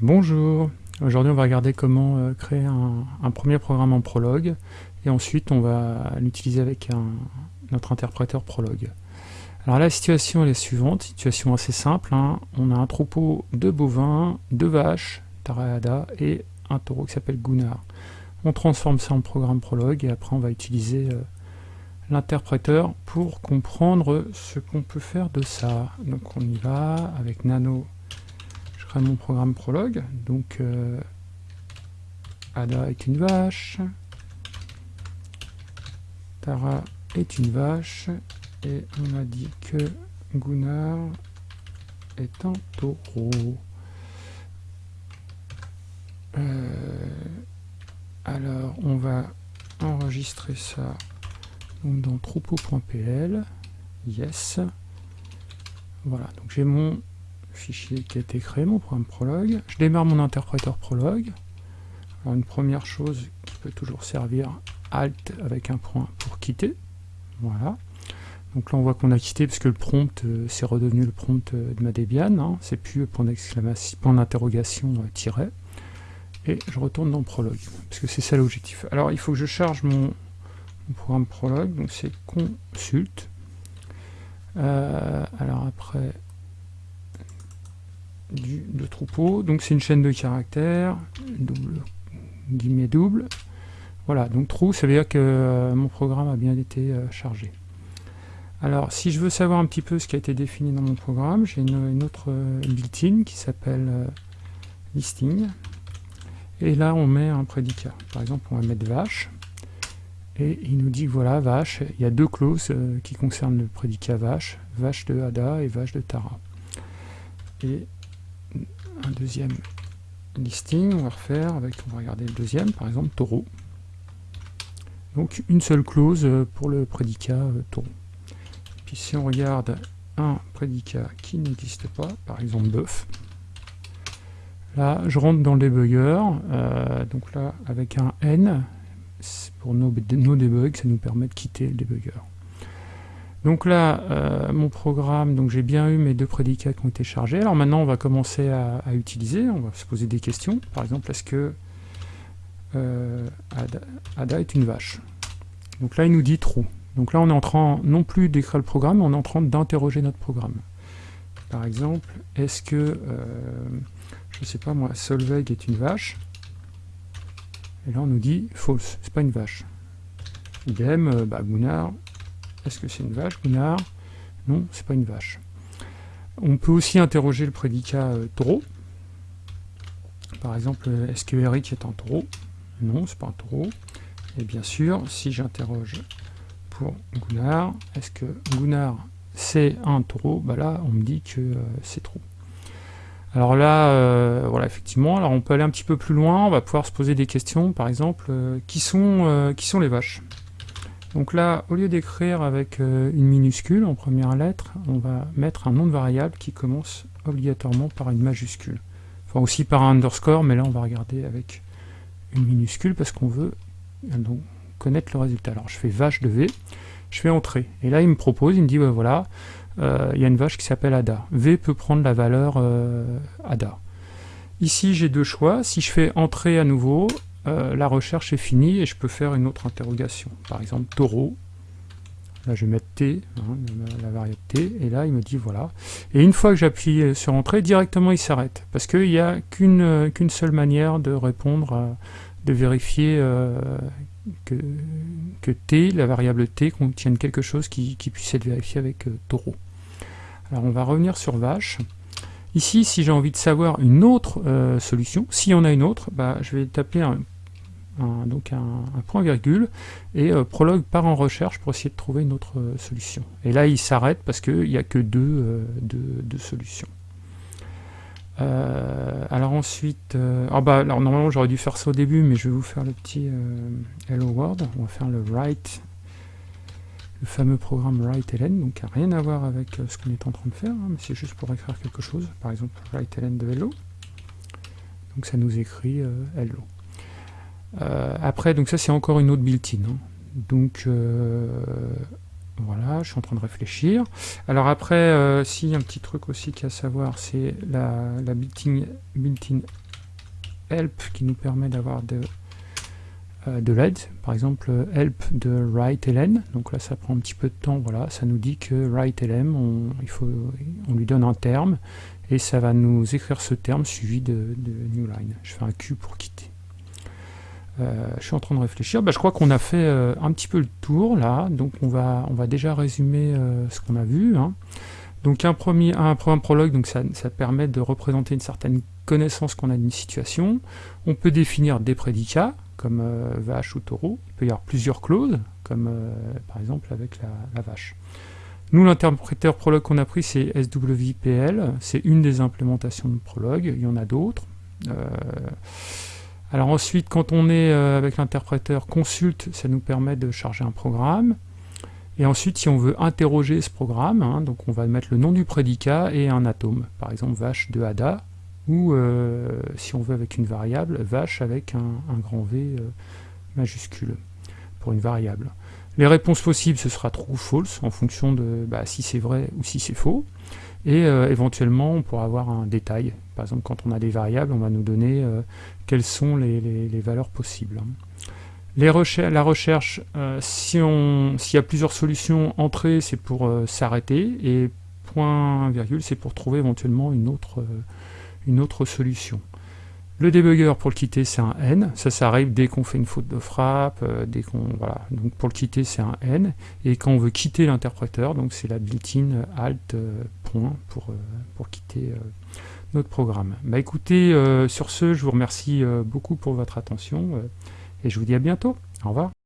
Bonjour, aujourd'hui on va regarder comment euh, créer un, premier programme en Prolog et ensuite on va l'utiliser avec notre interpréteur Prolog. Alors la situation est la suivante, situation assez simple, hein. on a un troupeau de bovins, de vaches, Taraada, et un taureau qui s'appelle Gunnar. On transforme ça en programme Prolog et après on va utiliser euh, l'interpréteur pour comprendre ce qu'on peut faire de ça. Donc on y va avec Nano crée mon programme prologue. Donc, euh, Ada est une vache. Tara est une vache. Et on a dit que Gunnar est un taureau. Euh, alors, on va enregistrer ça dans troupeau.pl. Yes. Voilà, donc j'ai mon fichier qui a été créé, mon programme Prologue. Je démarre mon interpréteur Prologue. Alors une première chose qui peut toujours servir, Alt avec un point pour quitter. Voilà. Donc là on voit qu'on a quitté parce que le prompt euh, c'est redevenu le prompt euh, de ma Debian. Hein. C'est plus point d'exclamation, point d'interrogation euh, tiré. Et je retourne dans Prologue, parce que c'est ça l'objectif. Alors il faut que je charge mon, programme Prologue, donc c'est consult. alors après, du, de troupeau. Donc c'est une chaîne de caractères, double, guillemets double. Voilà, donc trou, ça veut dire que euh, mon programme a bien été euh, chargé. Alors, si je veux savoir un petit peu ce qui a été défini dans mon programme, j'ai une, autre euh, built-in qui s'appelle listing. Et là, on met un prédicat. Par exemple, on va mettre vache. Et il nous dit voilà, vache, il y a deux clauses qui concernent le prédicat vache, vache de Ada et vache de Tara. Et un deuxième listing, on va refaire avec, on va regarder le deuxième, par exemple taureau. Donc une seule clause euh, pour le prédicat euh, taureau. Puis si on regarde un prédicat qui n'existe pas, par exemple bœuf, là je rentre dans le debugger, euh, donc là avec un N, pour nos, nos debugs, ça nous permet de quitter le debugger. Donc là, euh, mon programme, donc j'ai bien eu mes deux prédicats qui ont été chargés. Alors maintenant, on va commencer à, utiliser, on va se poser des questions. Par exemple, est-ce que euh, Ada, est une vache? Donc là, il nous dit true. Donc là, on est en train non plus d'écrire le programme, mais on est en train d'interroger notre programme. Par exemple, est-ce que, euh, je ne sais pas moi, Solveig est une vache? Et là, on nous dit false, c'est pas une vache. Idem, bah, Gunnar est-ce que c'est une vache, Gunnar? Non, c'est pas une vache. On peut aussi interroger le prédicat euh, taureau. Par exemple, est-ce que Eric est un taureau Non, c'est pas un taureau. Et bien sûr, si j'interroge pour Gunnar, est-ce que Gunnar c'est un taureau bah Là, on me dit que euh, c'est trop. Alors là, euh, voilà, effectivement, alors on peut aller un petit peu plus loin, on va pouvoir se poser des questions, par exemple, qui sont les vaches? Donc là, au lieu d'écrire avec euh, une minuscule en première lettre, on va mettre un nom de variable qui commence obligatoirement par une majuscule. Enfin aussi par un underscore, mais là on va regarder avec une minuscule parce qu'on veut euh, connaître le résultat. Alors je fais vache de V, je fais entrer. Et là il me propose, il me dit voilà, euh, il y a une vache qui s'appelle Ada. V peut prendre la valeur Ada. Ici j'ai deux choix, si je fais entrer à nouveau, euh, la recherche est finie et je peux faire une autre interrogation. Par exemple, taureau. Là, je vais mettre T, hein, la variable T, et là, il me dit voilà. Et une fois que j'appuie sur Entrée, directement, il s'arrête. Parce qu'il n'y a euh, qu'une seule manière de répondre, de vérifier euh, que, T, la variable T, contienne quelque chose qui, puisse être vérifié avec taureau. Alors, on va revenir sur vache. Ici, si j'ai envie de savoir une autre solution, s'il y en a une autre, bah, je vais taper un donc un, point virgule, et euh, Prologue part en recherche pour essayer de trouver une autre euh, solution. Et là, il s'arrête parce qu'il n'y a que deux, euh, solutions. alors ensuite, ah bah, alors normalement j'aurais dû faire ça au début, mais je vais vous faire le petit Hello World. On va faire le write, le fameux programme write-ln, donc qui n'a rien à voir avec ce qu'on est en train de faire, hein, mais c'est juste pour écrire quelque chose. Par exemple, write-ln de hello. Donc ça nous écrit hello. Euh, après, donc ça c'est encore une autre built-in. Hein. Donc euh, voilà, je suis en train de réfléchir. Alors après, euh, si un petit truc aussi qu'il y a à savoir, c'est la, built-in help qui nous permet d'avoir de, euh, de l'aide. Par exemple, help de write-ln. Donc là, ça prend un petit peu de temps. Voilà, ça nous dit que write-lm, on, il faut, on lui donne un terme et ça va nous écrire ce terme suivi de, de newline. Je fais un Q pour quitter. Euh, je suis en train de réfléchir. Bah, je crois qu'on a fait euh, un petit peu le tour là. Donc on va, on va déjà résumer ce qu'on a vu. Hein. Donc un premier, un, prologue, donc ça, ça, permet de représenter une certaine connaissance qu'on a d'une situation. On peut définir des prédicats, comme euh, vache ou taureau. Il peut y avoir plusieurs clauses, comme euh, par exemple avec la, vache. Nous, l'interpréteur Prolog qu'on a pris, c'est SWPL. C'est une des implémentations de Prolog. Il y en a d'autres. Euh, alors ensuite, quand on est avec l'interpréteur consulte, ça nous permet de charger un programme. Et ensuite, si on veut interroger ce programme, hein, donc on va mettre le nom du prédicat et un atome. Par exemple, vache de Ada, ou euh, si on veut avec une variable, vache avec un, grand V euh, majuscule pour une variable. Les réponses possibles, ce sera true ou false, en fonction de bah, si c'est vrai ou si c'est faux. Et euh, éventuellement, on pourra avoir un détail. Par exemple, quand on a des variables, on va nous donner quelles sont les, valeurs possibles. La recherche, s'il y a plusieurs solutions, entrée, c'est pour s'arrêter, et point virgule, c'est pour trouver éventuellement une autre solution. Le debugger pour le quitter c'est un N, ça, ça arrive dès qu'on fait une faute de frappe, euh, dès qu'on voilà. Donc pour le quitter c'est un N, et quand on veut quitter l'interpréteur, donc c'est la built-in alt euh, point pour, euh, pour quitter notre programme. Bah écoutez, sur ce, je vous remercie beaucoup pour votre attention, et je vous dis à bientôt. Au revoir.